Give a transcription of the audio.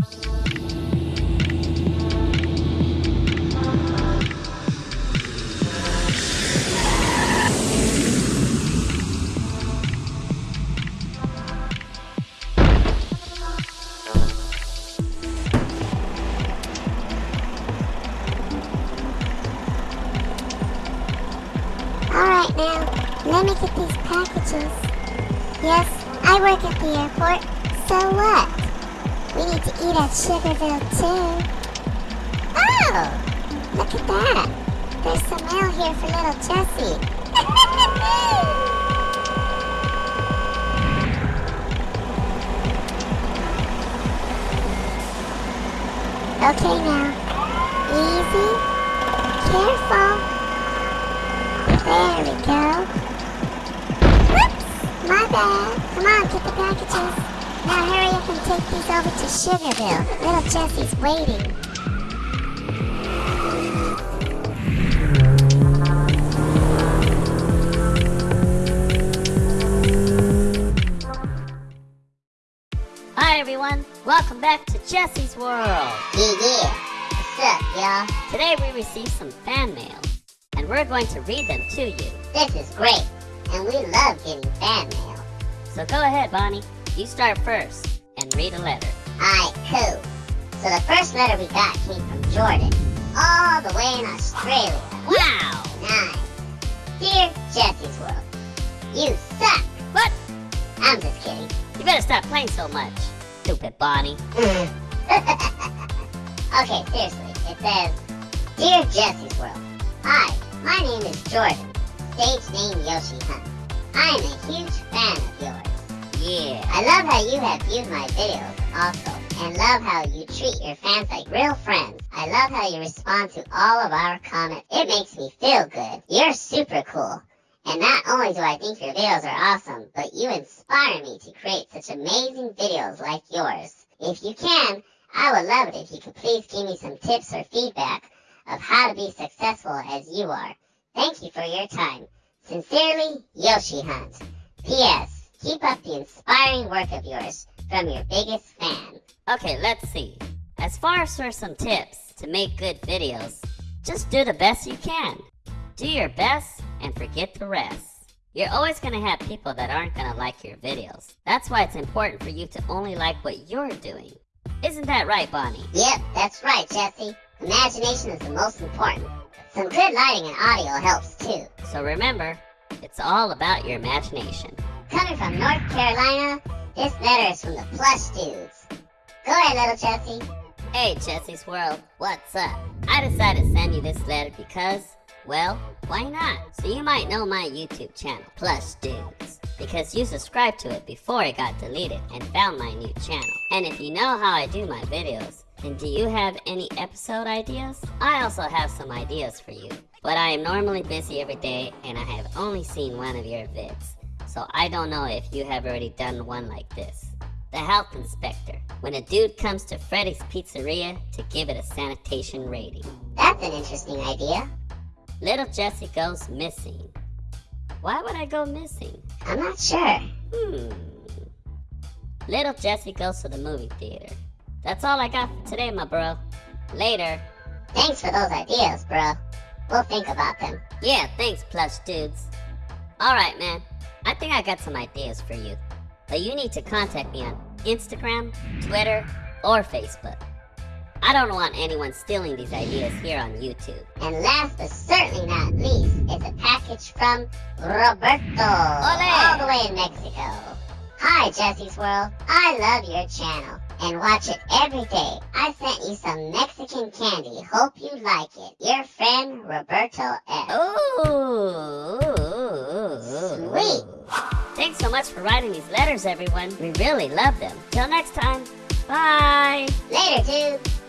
Alright now, let me get these packages. Yes, I work at the airport, so what? We need to eat at Sugarville too. Oh! Look at that! There's some mail here for little Jessie. okay now. Easy. Careful. There we go. Whoops! My bad. Come on, get the packages. Now hurry up take these over to Sugarville. Little Jessie's waiting. Hi everyone, welcome back to Jesse's World. Yeah, yeah. What's up, y'all? Today we received some fan mail, and we're going to read them to you. This is great, and we love getting fan mail. So go ahead, Bonnie. You start first and read a letter. Alright, cool. So the first letter we got came from Jordan, all the way in Australia. Wow! Nice. Dear Jesse's World, you suck. What? I'm just kidding. You better stop playing so much, stupid Bonnie. okay, seriously. It says, Dear Jesse's World, Hi, my name is Jordan, stage name Yoshi Hunt. I am a huge fan of yours. I love how you have viewed my videos also, and love how you treat your fans like real friends. I love how you respond to all of our comments. It makes me feel good. You're super cool. And not only do I think your videos are awesome, but you inspire me to create such amazing videos like yours. If you can, I would love it if you could please give me some tips or feedback of how to be successful as you are. Thank you for your time. Sincerely, Yoshi Hunt. P.S. Keep up the inspiring work of yours from your biggest fan. Okay, let's see. As far as for some tips to make good videos, just do the best you can. Do your best and forget the rest. You're always going to have people that aren't going to like your videos. That's why it's important for you to only like what you're doing. Isn't that right, Bonnie? Yep, that's right, Jesse. Imagination is the most important. Some good lighting and audio helps too. So remember, it's all about your imagination. Coming from North Carolina, this letter is from the Plush Dudes. Go ahead, little Jesse. Hey, Jesse's World, what's up? I decided to send you this letter because, well, why not? So you might know my YouTube channel, Plush Dudes, because you subscribed to it before it got deleted and found my new channel. And if you know how I do my videos, then do you have any episode ideas? I also have some ideas for you, but I am normally busy every day and I have only seen one of your vids. So I don't know if you have already done one like this. The health inspector, when a dude comes to Freddy's Pizzeria to give it a sanitation rating. That's an interesting idea. Little Jessie goes missing. Why would I go missing? I'm not sure. Hmm. Little Jessie goes to the movie theater. That's all I got for today, my bro. Later. Thanks for those ideas, bro. We'll think about them. Yeah, thanks, plush dudes. Alright, man. I think I got some ideas for you. But you need to contact me on Instagram, Twitter, or Facebook. I don't want anyone stealing these ideas here on YouTube. And last but certainly not least is a package from Roberto. Ole! All the way in Mexico. Hi, Jesse's World. I love your channel and watch it every day. I sent you some Mexican candy. Hope you like it. Your friend, Roberto F. Ooh. Sweet. Thanks so much for writing these letters, everyone. We really love them. Till next time. Bye. Later, dude.